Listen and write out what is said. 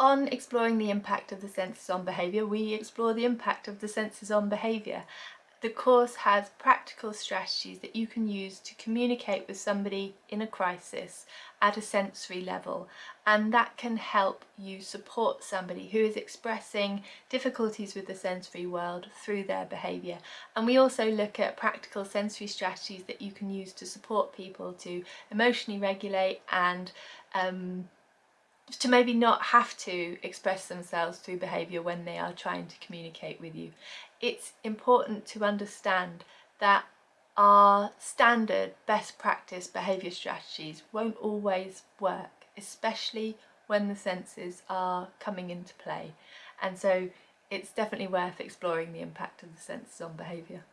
on exploring the impact of the senses on behaviour, we explore the impact of the senses on behaviour. The course has practical strategies that you can use to communicate with somebody in a crisis at a sensory level and that can help you support somebody who is expressing difficulties with the sensory world through their behaviour. And we also look at practical sensory strategies that you can use to support people to emotionally regulate and um, to maybe not have to express themselves through behaviour when they are trying to communicate with you. It's important to understand that our standard best practice behaviour strategies won't always work, especially when the senses are coming into play. And so it's definitely worth exploring the impact of the senses on behaviour.